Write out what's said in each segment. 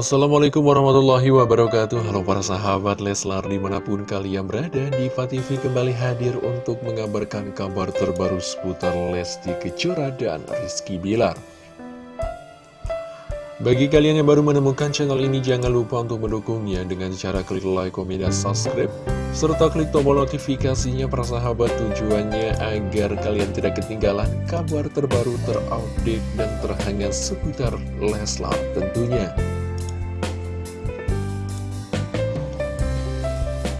Assalamualaikum warahmatullahi wabarakatuh. Halo para sahabat Leslar di mana pun kalian berada Diva TV kembali hadir untuk mengabarkan kabar terbaru seputar Lesti Kejora dan Rizky Bilar. Bagi kalian yang baru menemukan channel ini jangan lupa untuk mendukungnya dengan cara klik like, komen, dan subscribe serta klik tombol notifikasinya para sahabat tujuannya agar kalian tidak ketinggalan kabar terbaru terupdate dan terhangat seputar Leslar tentunya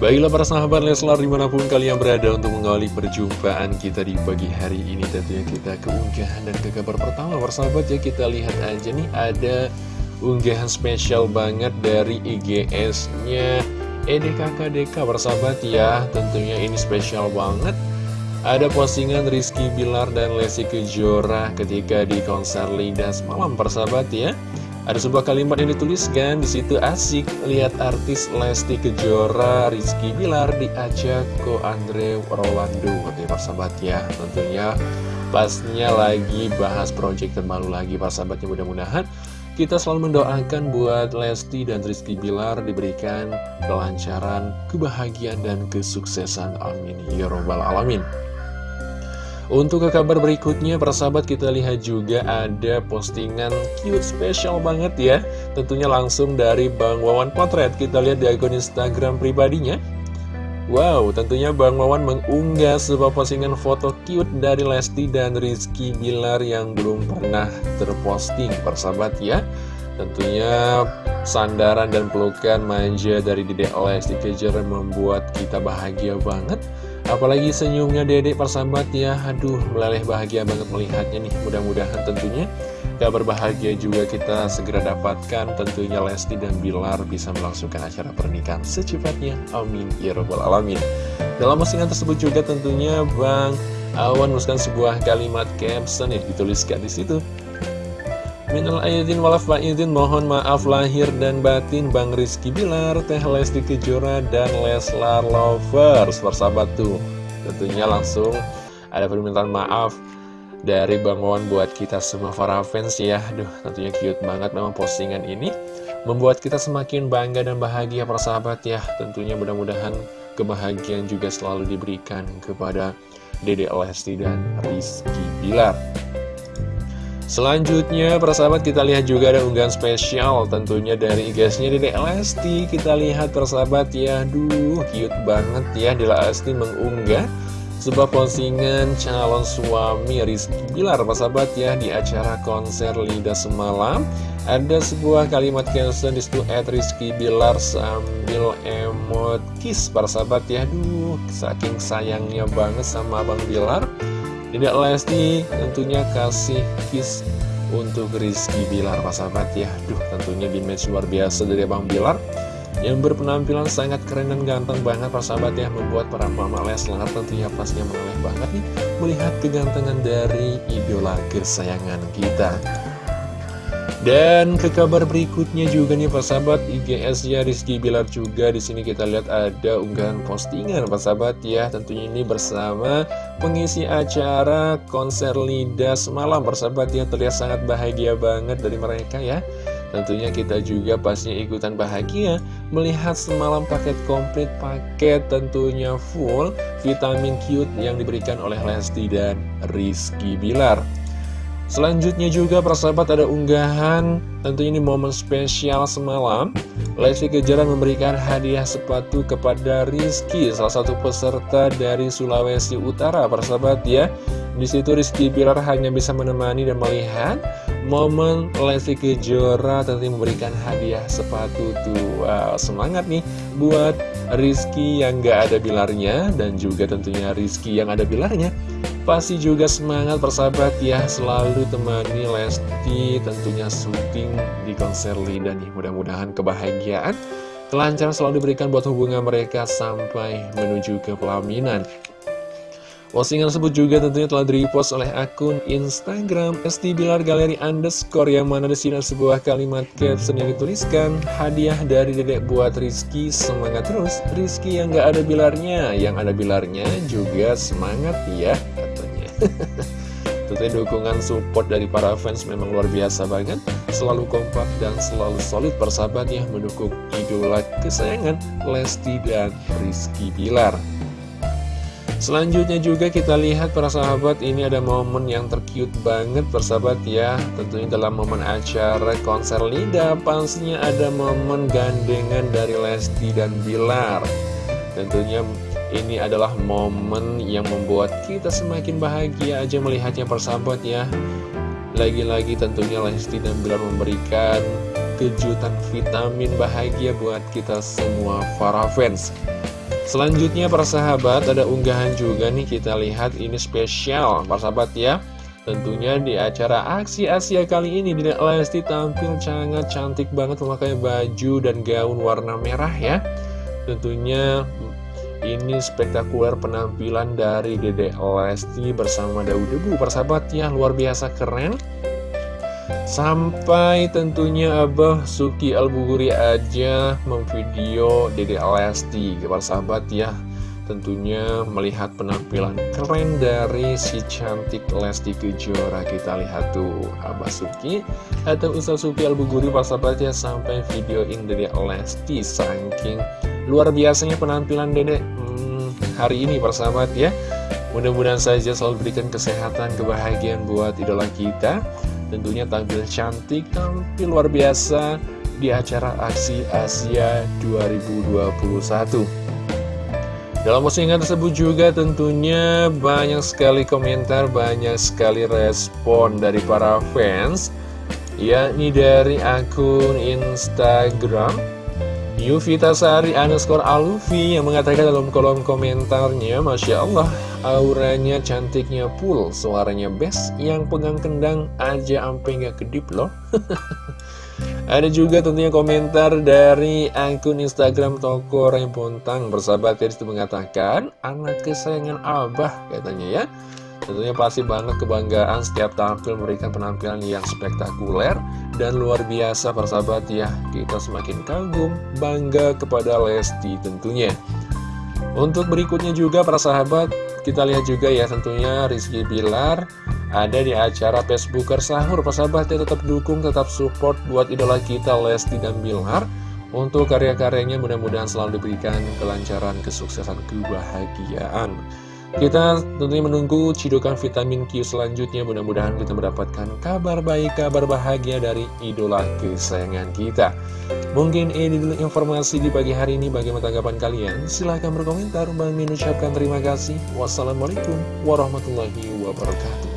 Baiklah para sahabat Leslar di mana pun kalian berada untuk mengawali perjumpaan kita di pagi hari ini Tentunya kita ke unggahan dan ke kabar pertama Persahabat ya kita lihat aja nih ada unggahan spesial banget dari IGS-nya EDKKDK persahabat ya Tentunya ini spesial banget. Ada postingan Rizky Bilar dan Lesti Kejora ketika di konser Lidas malam persahabat ya ada sebuah kalimat yang dituliskan di situ asik lihat artis Lesti Kejora, Rizky Bilar diajak ke Andre Rolando. Oke, persahabat ya, tentunya pasnya lagi bahas project terbaru lagi persahabatnya mudah-mudahan kita selalu mendoakan buat Lesti dan Rizky Bilar diberikan kelancaran, kebahagiaan, dan kesuksesan. Amin. Ya Robbal Alamin. Untuk ke kabar berikutnya, persahabat kita lihat juga ada postingan cute spesial banget ya. Tentunya langsung dari Bang Wawan Potret. Kita lihat di akun Instagram pribadinya. Wow, tentunya Bang Wawan mengunggah sebuah postingan foto cute dari Lesti dan Rizky Bilar yang belum pernah terposting persahabat ya. Tentunya sandaran dan pelukan manja dari Dedek Lesti Kejora membuat kita bahagia banget Apalagi senyumnya dedek persahabat ya. Aduh meleleh bahagia banget melihatnya nih. Mudah-mudahan tentunya kabar bahagia juga kita segera dapatkan Tentunya Lesti dan Bilar bisa melangsungkan acara pernikahan secepatnya. Amin. Ya Rabbal Alamin. Dalam postingan tersebut juga tentunya Bang Awan menuliskan sebuah kalimat caption yang dituliskan di situ Minal aydin walaf faizin mohon maaf lahir dan batin Bang Rizky Bilar, Teh Lesti Kejora, dan Leslar Lovers. Persahabat tuh, tentunya langsung ada permintaan maaf dari Bang Wawan buat kita semua para fans ya. Aduh tentunya cute banget memang postingan ini. Membuat kita semakin bangga dan bahagia persahabat ya. Tentunya mudah-mudahan kebahagiaan juga selalu diberikan kepada Dede Lesti dan Rizky Bilar Selanjutnya, persahabat kita lihat juga ada unggahan spesial tentunya dari IG-nya Dede Lesti. Kita lihat persahabat ya, duh cute banget ya Dede Lesti mengunggah sebuah postingan calon suami Rizky Bilar persahabat ya di acara konser Lida semalam. Ada sebuah kalimat caption di situ at Rizky Bilar sambil emot kiss persahabat ya, duh saking sayangnya banget sama Abang Bilar. Tidak Lesti tentunya kasih kiss untuk Rizky Bilar Pak sahabat ya. Duh tentunya di match luar biasa dari Bang Bilar. Yang berpenampilan sangat keren dan ganteng banget Pak sahabat ya Membuat para mama Leslar tentunya pastinya menoleh banget nih Melihat kegantengan dari idola kesayangan kita dan ke kabar berikutnya juga nih Pak Sahabat. IGS ya Rizky Bilar juga. Di sini kita lihat ada unggahan postingan Pak Sahabat ya. Tentunya ini bersama pengisi acara konser Lidas malam Pak Sahabat ya. Terlihat sangat bahagia banget dari mereka ya. Tentunya kita juga pastinya ikutan bahagia melihat semalam paket komplit paket tentunya full vitamin cute yang diberikan oleh Lesti dan Rizky Bilar Selanjutnya juga persahabat ada unggahan Tentunya ini momen spesial semalam. Lesti Kejora memberikan hadiah sepatu kepada Rizky Salah satu peserta dari Sulawesi Utara persahabat ya. Di situ Rizky Bilar hanya bisa menemani dan melihat momen Lesti Kejora tentunya memberikan hadiah sepatu tuh wow, Semangat nih buat Rizky yang gak ada bilarnya Dan juga tentunya Rizky yang ada bilarnya pasti juga semangat persahabat ya Selalu temani Lesti tentunya syuting di konser Linda nih Mudah-mudahan kebahagiaan Kelancaran selalu diberikan buat hubungan mereka sampai menuju ke pelaminan. Postingan tersebut juga tentunya telah di-repost oleh akun Instagram ST Bilar Galeri Underscore yang mana di sini sebuah kalimat caption yang dituliskan Hadiah dari dedek buat Rizky, semangat terus. Rizky yang gak ada bilarnya, yang ada bilarnya juga semangat ya Tentunya dukungan support dari para fans memang luar biasa banget. Selalu kompak dan selalu solid persahabat ya Mendukung idola kesayangan Lesti dan Rizky Bilar. Selanjutnya juga kita lihat para sahabat ini ada momen yang tercute banget persahabat ya. Tentunya dalam momen acara konser Lida pastinya ada momen gandengan dari Lesti dan Bilar. Tentunya ini adalah momen yang membuat kita semakin bahagia aja melihatnya persahabat ya. Lagi-lagi tentunya Lesti dan Bilar memberikan kejutan vitamin bahagia buat kita semua para fans. Selanjutnya para sahabat ada unggahan juga nih kita lihat. Ini spesial para sahabat ya. Tentunya di acara aksi Asia kali ini Dede Lesti tampil sangat cantik banget memakai baju dan gaun warna merah ya. Tentunya ini spektakuler penampilan dari Dede Lesti bersama Daud. Debu Persahabat ya luar biasa keren. Sampai tentunya Abah Suki Albuguri aja memvideo Dede Lesti. Para sahabat ya Tentunya melihat penampilan keren dari si cantik Lesti Kejora. Kita lihat tuh Abah Suki atau Ustaz Suki Albuguri para sahabat ya Sampai videoin Dede Lesti Saking luar biasanya penampilan Dede hmm, hari ini para sahabat ya. Mudah-mudahan saja selalu berikan kesehatan, kebahagiaan buat idola kita. Tentunya tampil cantik, tampil luar biasa di acara Aksi Asia 2021 dalam postingan tersebut juga tentunya banyak sekali komentar, banyak sekali respon dari para fans yakni dari akun Instagram Yuvita Sari underscore Alufi yang mengatakan dalam kolom komentarnya Masya Allah Auranya cantiknya full, suaranya best, yang pegang kendang aja ampe nggak kedip loh. Ada juga tentunya komentar dari akun Instagram Toko Rempontang Bersahabat itu mengatakan Anak kesayangan Abah katanya ya Tentunya pasti banget kebanggaan setiap tampil memberikan penampilan yang spektakuler dan luar biasa persahabat ya. Kita semakin kagum, bangga kepada Lesti tentunya. Untuk berikutnya juga para sahabat kita lihat juga ya tentunya Rizky Bilar ada di acara Facebooker Sahur. Persahabatnya tetap dukung, tetap support buat idola kita Lesti dan Bilar. Untuk karya-karyanya mudah-mudahan selalu diberikan kelancaran, kesuksesan, kebahagiaan kita tentunya menunggu cidukan vitamin Q selanjutnya. Mudah-mudahan kita mendapatkan kabar baik, kabar bahagia dari idola kesayangan kita. Mungkin ini dulu informasi di pagi hari ini. Bagaimana tanggapan kalian? Silahkan berkomentar. Bang Min ucapkan terima kasih. Wassalamualaikum warahmatullahi wabarakatuh